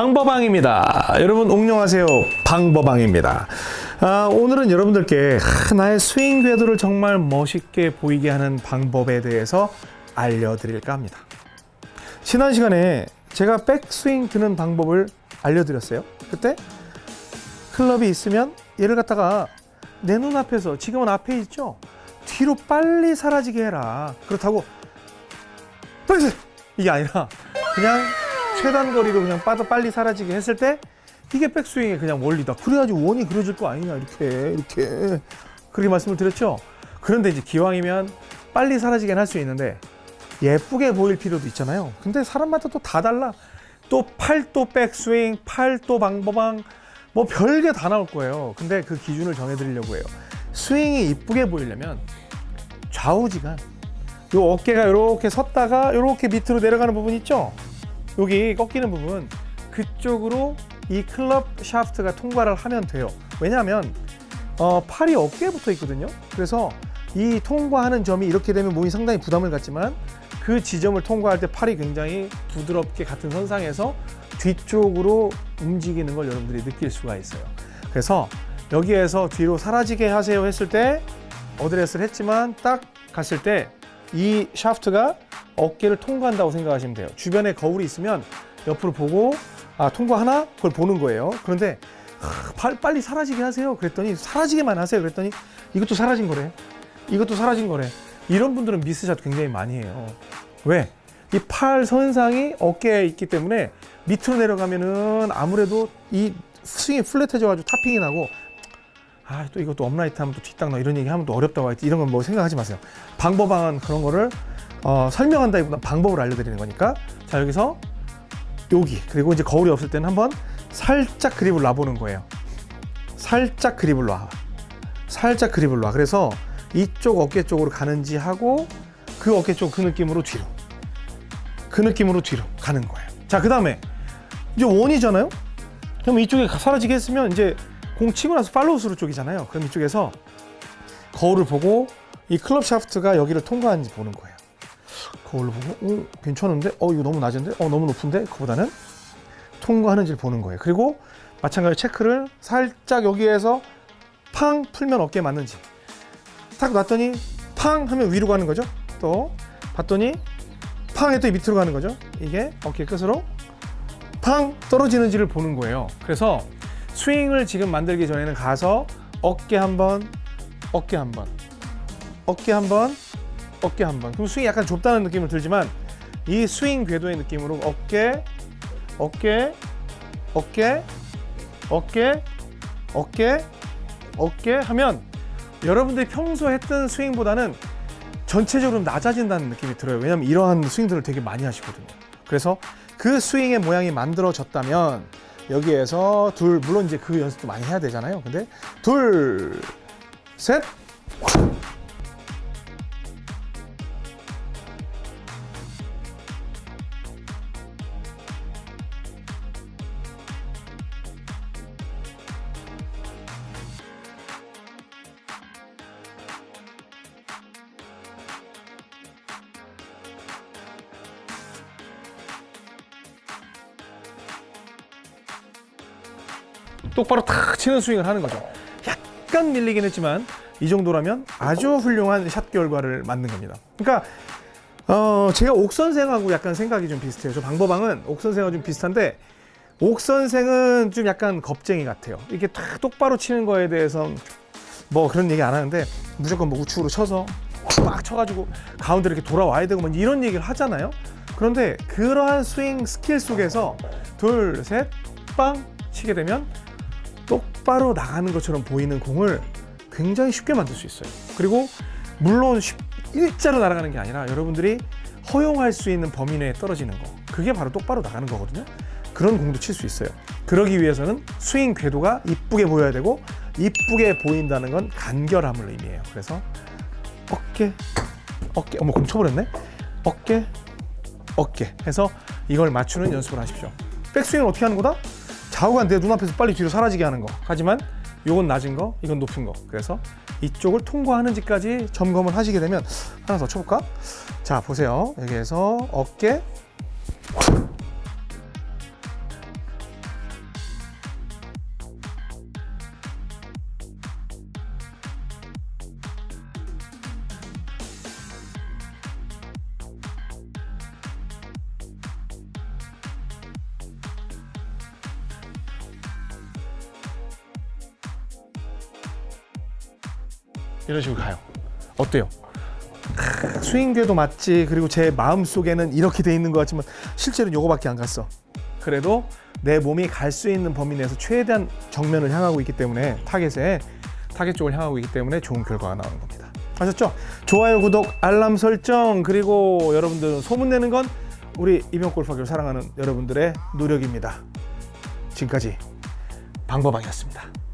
방법왕입니다. 여러분 옹녕하세요. 방법왕입니다. 아, 오늘은 여러분들께 나의 스윙 궤도를 정말 멋있게 보이게 하는 방법에 대해서 알려드릴까 합니다. 지난 시간에 제가 백스윙 드는 방법을 알려드렸어요. 그때 클럽이 있으면 얘를 갖다가 내 눈앞에서 지금은 앞에 있죠? 뒤로 빨리 사라지게 해라. 그렇다고 이게 아니라 그냥 최단 거리로 그냥 빠져 빨리 사라지게 했을 때 이게 백스윙의 그냥 원리다. 그래야지 원이 그려질 거 아니냐 이렇게 이렇게 그렇게 말씀을 드렸죠. 그런데 이제 기왕이면 빨리 사라지게 할수 있는데 예쁘게 보일 필요도 있잖아요. 근데 사람마다 또 다 달라. 또 팔도 백스윙, 팔도 방법왕 뭐 별게 다 나올 거예요. 근데 그 기준을 정해드리려고 해요. 스윙이 이쁘게 보이려면 좌우지간 요 어깨가 이렇게 섰다가 이렇게 밑으로 내려가는 부분 있죠? 여기 꺾이는 부분 그쪽으로 이 클럽 샤프트가 통과를 하면 돼요. 왜냐하면 어, 팔이 어깨에 붙어 있거든요. 그래서 이 통과하는 점이 이렇게 되면 몸이 상당히 부담을 갖지만 그 지점을 통과할 때 팔이 굉장히 부드럽게 같은 선상에서 뒤쪽으로 움직이는 걸 여러분들이 느낄 수가 있어요. 그래서 여기에서 뒤로 사라지게 하세요 했을 때 어드레스를 했지만 딱 갔을 때 이 샤프트가 어깨를 통과한다고 생각하시면 돼요. 주변에 거울이 있으면 옆으로 보고 아 통과하나? 그걸 보는 거예요. 그런데 하, 팔, 빨리 사라지게 하세요. 그랬더니 사라지게만 하세요. 그랬더니 이것도 사라진 거래. 이것도 사라진 거래. 이런 분들은 미스샷 굉장히 많이 해요. 왜? 이 팔 선상이 어깨에 있기 때문에 밑으로 내려가면은 아무래도 이 스윙이 flat해져 가지고 topping이 나고 아 또 이것도 upright 하면 또 뒷땅 나 이런 얘기 하면 또 어렵다고 하지 이런 건 뭐 생각하지 마세요. 방법은 그런 거를 어, 설명한다기보다 방법을 알려드리는 거니까 자 여기서 여기 그리고 이제 거울이 없을 때는 한번 살짝 그립을 놔보는 거예요. 살짝 그립을 놔. 살짝 그립을 놔. 그래서 이쪽 어깨 쪽으로 가는지 하고 그 어깨 쪽 그 느낌으로 뒤로 그 느낌으로 뒤로 가는 거예요. 자 그 다음에 이제 원이잖아요. 그럼 이쪽에 사라지게 했으면 이제 공 치고 나서 follow through 쪽이잖아요. 그럼 이쪽에서 거울을 보고 이 클럽 샤프트가 여기를 통과하는지 보는 거예요. 거울을 보고 어, 괜찮은데? 어 이거 너무 낮은데? 어 너무 높은데? 그보다는 통과하는지를 보는 거예요. 그리고 마찬가지로 체크를 살짝 여기에서 팡 풀면 어깨에 맞는지 탁 놨더니 팡 하면 위로 가는 거죠. 또 봤더니 팡 했더니 밑으로 가는 거죠. 이게 어깨 끝으로 팡 떨어지는지를 보는 거예요. 그래서 스윙을 지금 만들기 전에는 가서 어깨 한번 어깨 한번 어깨 한번 어깨 한번. 그럼 스윙이 약간 좁다는 느낌을 들지만 이 스윙 궤도의 느낌으로 어깨 어깨 어깨 어깨 어깨 어깨 하면 여러분들이 평소 했던 스윙보다는 전체적으로 낮아진다는 느낌이 들어요. 왜냐면 이러한 스윙들을 되게 많이 하시거든요. 그래서 그 스윙의 모양이 만들어졌다면 여기에서 둘 물론 이제 그 연습도 많이 해야 되잖아요. 근데 둘셋 똑바로 탁 치는 스윙을 하는 거죠. 약간 밀리긴 했지만 이 정도라면 아주 훌륭한 샷 결과를 만든 겁니다. 그러니까 어, 제가 옥선생하고 약간 생각이 좀 비슷해요. 저 방법왕은 옥선생하고 좀 비슷한데 옥선생은 좀 약간 겁쟁이 같아요. 이렇게 탁 똑바로 치는 거에 대해서 뭐 그런 얘기 안 하는데 무조건 뭐 우측으로 쳐서 막 쳐가지고 가운데 이렇게 돌아와야 되고 뭐 이런 얘기를 하잖아요. 그런데 그러한 스윙 스킬 속에서 둘, 셋, 빵 치게 되면 똑바로 나가는 것처럼 보이는 공을 굉장히 쉽게 만들 수 있어요. 그리고 물론 쉽, 일자로 날아가는 게 아니라 여러분들이 허용할 수 있는 범위 내에 떨어지는 거. 그게 바로 똑바로 나가는 거거든요. 그런 공도 칠 수 있어요. 그러기 위해서는 스윙 궤도가 이쁘게 보여야 되고 이쁘게 보인다는 건 간결함을 의미해요. 그래서 어깨, 어깨, 어머 공 쳐버렸네. 어깨, 어깨 해서 이걸 맞추는 연습을 하십시오. 백스윙은 어떻게 하는 거다? 좌우가 내 눈앞에서 빨리 뒤로 사라지게 하는 거. 하지만 이건 낮은 거 이건 높은 거. 그래서 이쪽을 통과하는지까지 점검을 하시게 되면 하나 더 쳐볼까? 자 보세요. 여기에서 어깨 이런 식으로 가요. 어때요? 크, 스윙 궤도 맞지. 그리고 제 마음 속에는 이렇게 돼 있는 것 같지만 실제로는 요거밖에 안 갔어. 그래도 내 몸이 갈 수 있는 범위 내에서 최대한 정면을 향하고 있기 때문에 타겟에 타겟 쪽을 향하고 있기 때문에 좋은 결과가 나오는 겁니다. 아셨죠? 좋아요, 구독, 알람 설정 그리고 여러분들 소문 내는 건 우리 이병 골프학교를 사랑하는 여러분들의 노력입니다. 지금까지 방법왕이었습니다.